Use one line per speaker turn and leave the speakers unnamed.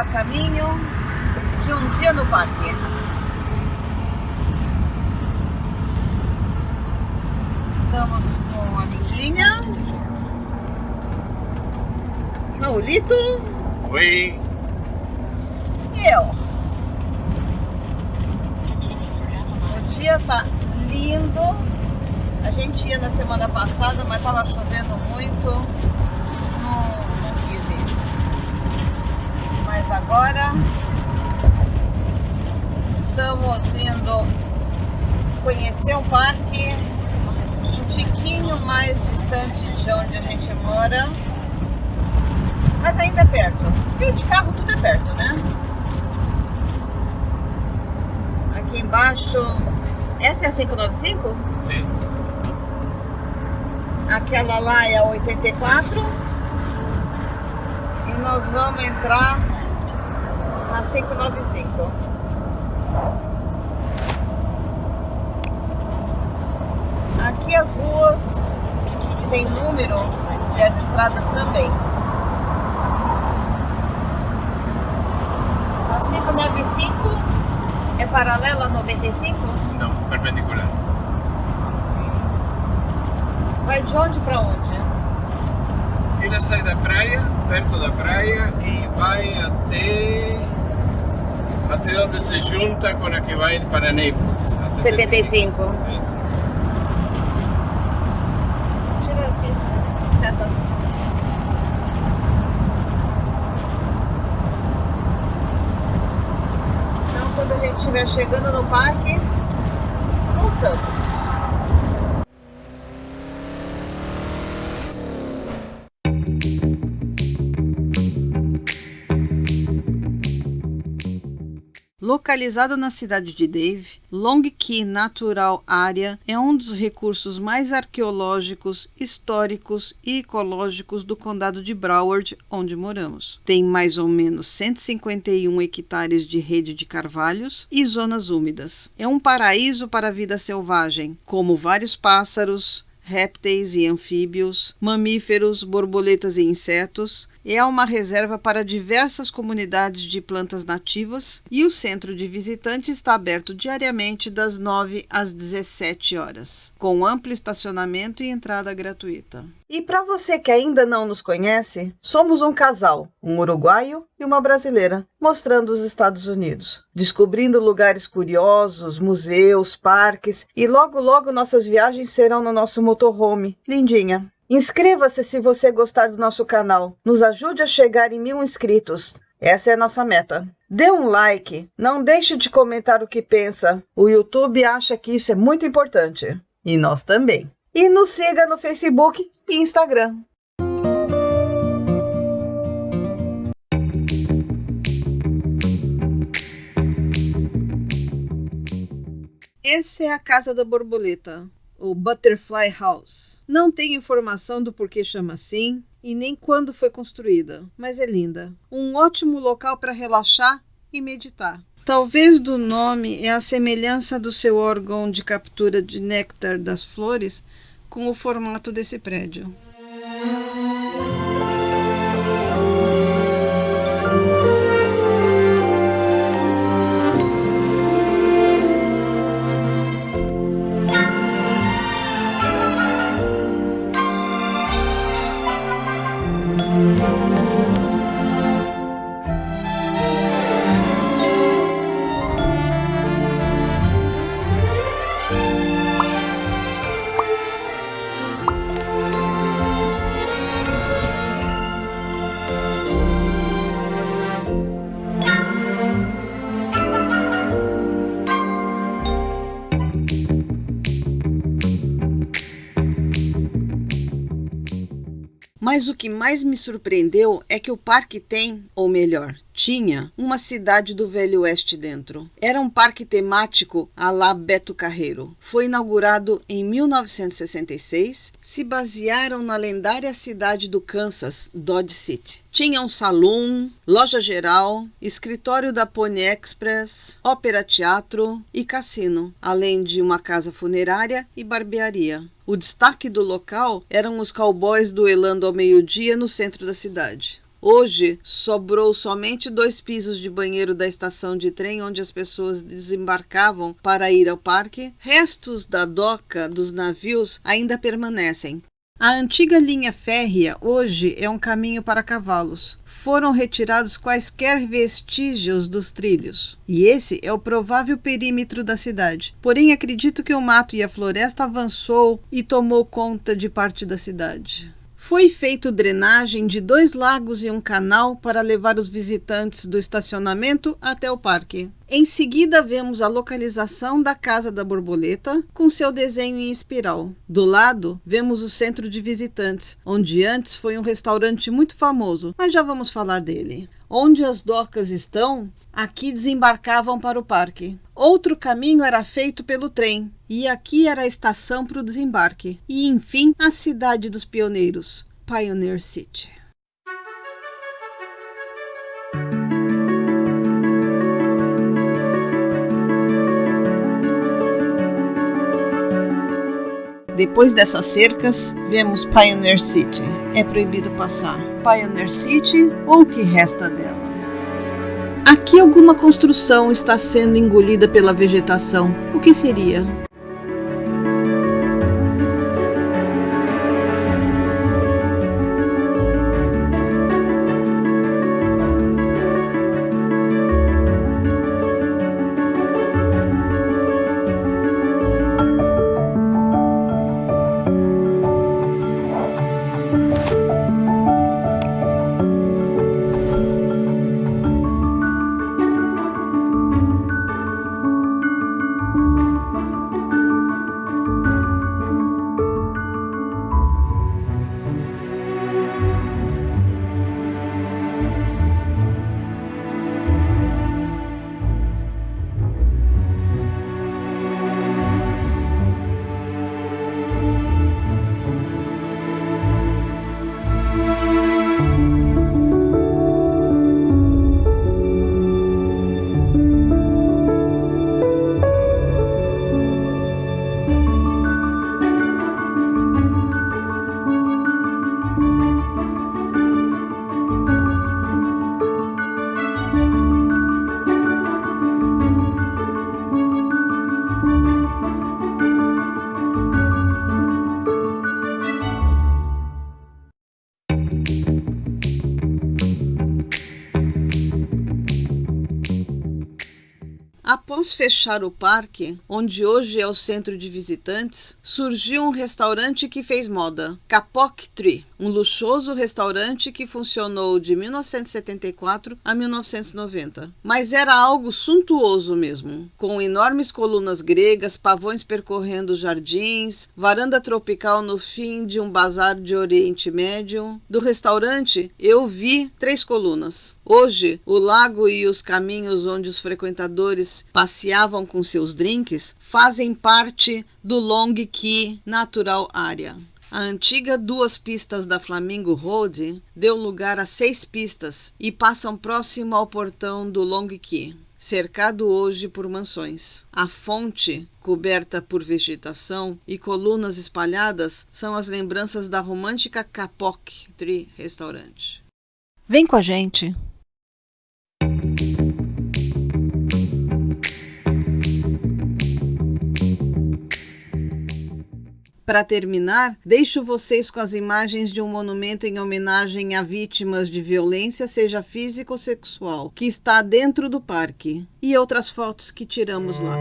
A caminho de um dia no parque. Estamos com a Lindinha, Raulito
Oi.
e eu. O dia tá lindo. A gente ia na semana passada, mas tava chovendo muito. Mas agora estamos indo conhecer um parque um tiquinho mais distante de onde a gente mora. Mas ainda é perto. E de carro tudo é perto, né? Aqui embaixo. Essa é a 595?
Sim.
Aquela lá é a 84. E nós vamos entrar na 595. Aqui as ruas tem número e as estradas também. A 595 é paralela a 95?
Não, perpendicular.
Vai de onde para onde?
Ela sai da praia, perto da praia, e vai até. Até onde se junta com a que vai para Naples. A
75.
Sim.
Tira a pista. Seta. Então, quando a gente estiver chegando no parque, Localizado na cidade de Dave, Long Key Natural Area é um dos recursos mais arqueológicos, históricos e ecológicos do condado de Broward, onde moramos. Tem mais ou menos 151 hectares de rede de carvalhos e zonas úmidas. É um paraíso para a vida selvagem, como vários pássaros, répteis e anfíbios, mamíferos, borboletas e insetos. É uma reserva para diversas comunidades de plantas nativas e o centro de visitantes está aberto diariamente das 9 às 17 horas, com amplo estacionamento e entrada gratuita. E para você que ainda não nos conhece, somos um casal, um uruguaio e uma brasileira, mostrando os Estados Unidos, descobrindo lugares curiosos, museus, parques e logo logo nossas viagens serão no nosso motorhome, lindinha. Inscreva-se se você gostar do nosso canal. Nos ajude a chegar em mil inscritos. Essa é a nossa meta. Dê um like, não deixe de comentar o que pensa. O YouTube acha que isso é muito importante. E nós também. E nos siga no Facebook e Instagram. Essa é a casa da borboleta, o Butterfly House. Não tem informação do porquê chama assim e nem quando foi construída, mas é linda. Um ótimo local para relaxar e meditar. Talvez do nome é a semelhança do seu órgão de captura de néctar das flores com o formato desse prédio. Mas o que mais me surpreendeu é que o parque tem, ou melhor, tinha, uma cidade do Velho Oeste dentro. Era um parque temático à la Beto Carreiro. Foi inaugurado em 1966. Se basearam na lendária cidade do Kansas, Dodge City. Tinha um salão, loja geral, escritório da Pony Express, ópera teatro e cassino, além de uma casa funerária e barbearia. O destaque do local eram os cowboys duelando ao meio-dia no centro da cidade. Hoje sobrou somente dois pisos de banheiro da estação de trem onde as pessoas desembarcavam para ir ao parque. Restos da doca dos navios ainda permanecem. A antiga linha férrea hoje é um caminho para cavalos. Foram retirados quaisquer vestígios dos trilhos. E esse é o provável perímetro da cidade. Porém, acredito que o mato e a floresta avançou e tomou conta de parte da cidade. Foi feito drenagem de dois lagos e um canal para levar os visitantes do estacionamento até o parque. Em seguida, vemos a localização da Casa da Borboleta, com seu desenho em espiral. Do lado, vemos o centro de visitantes, onde antes foi um restaurante muito famoso, mas já vamos falar dele. Onde as docas estão, aqui desembarcavam para o parque. Outro caminho era feito pelo trem, e aqui era a estação para o desembarque. E enfim, a cidade dos pioneiros, Pioneer City. Depois dessas cercas, vemos Pioneer City. É proibido passar. Pioneer City ou o que resta dela. Aqui alguma construção está sendo engolida pela vegetação. O que seria? Fechar o parque, onde hoje é o centro de visitantes, surgiu um restaurante que fez moda, Kapok Tree, um luxuoso restaurante que funcionou de 1974 a 1990. Mas era algo suntuoso mesmo, com enormes colunas gregas, pavões percorrendo jardins, varanda tropical no fim de um bazar de Oriente Médio. Do restaurante, eu vi três colunas. Hoje, o lago e os caminhos onde os frequentadores passeavam com seus drinks fazem parte do Long Key Natural Area. A antiga duas pistas da Flamingo Road deu lugar a seis pistas e passam próximo ao portão do Long Key, cercado hoje por mansões. A fonte, coberta por vegetação e colunas espalhadas, são as lembranças da romântica Kapok Tree Restaurante. Vem com a gente! Para terminar, deixo vocês com as imagens de um monumento em homenagem a vítimas de violência, seja física ou sexual, que está dentro do parque, e outras fotos que tiramos lá.